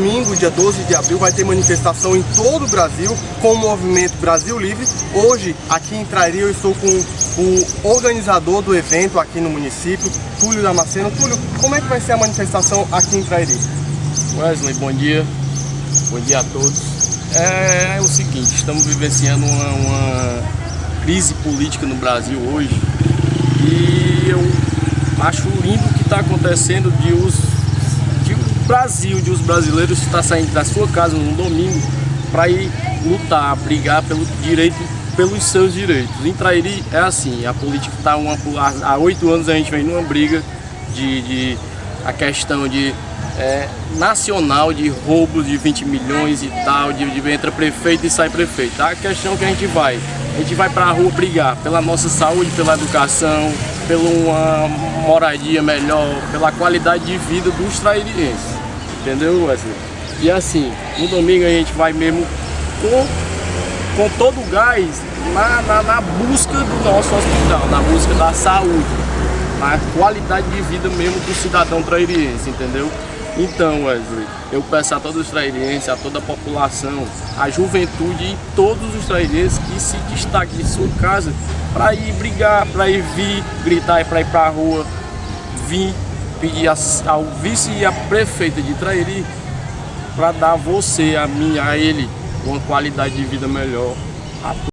domingo, dia 12 de abril, vai ter manifestação em todo o Brasil com o movimento Brasil Livre. Hoje, aqui em Trairi, eu estou com o organizador do evento aqui no município, Túlio Damasceno. Túlio, como é que vai ser a manifestação aqui em Trairi? Wesley, bom dia. Bom dia a todos. É, é o seguinte, estamos vivenciando uma, uma crise política no Brasil hoje e eu acho lindo o que está acontecendo de os de o Brasil, de os brasileiros estar saindo da sua casa no domingo para ir lutar, brigar pelo direito, pelos seus direitos. Em Trairi é assim, a política está uma há oito anos a gente vem numa briga de, de a questão de é, nacional de roubos de 20 milhões e tal, de, de entra prefeito e sai prefeito. A questão que a gente vai, a gente vai para a rua brigar pela nossa saúde, pela educação, pela uma moradia melhor, pela qualidade de vida dos trairienses, entendeu Wesley? E assim, no domingo a gente vai mesmo com, com todo o gás na, na, na busca do nosso hospital, na busca da saúde, na qualidade de vida mesmo do cidadão trairiense, entendeu? Então, Wesley, eu peço a todos os trairienses, a toda a população, a juventude e todos os trairienses que se destaquem de sua casa para ir brigar, para ir vir gritar, para ir para a rua, vir pedir ao vice e a prefeita de Trairi para dar a você, a mim, a ele, uma qualidade de vida melhor.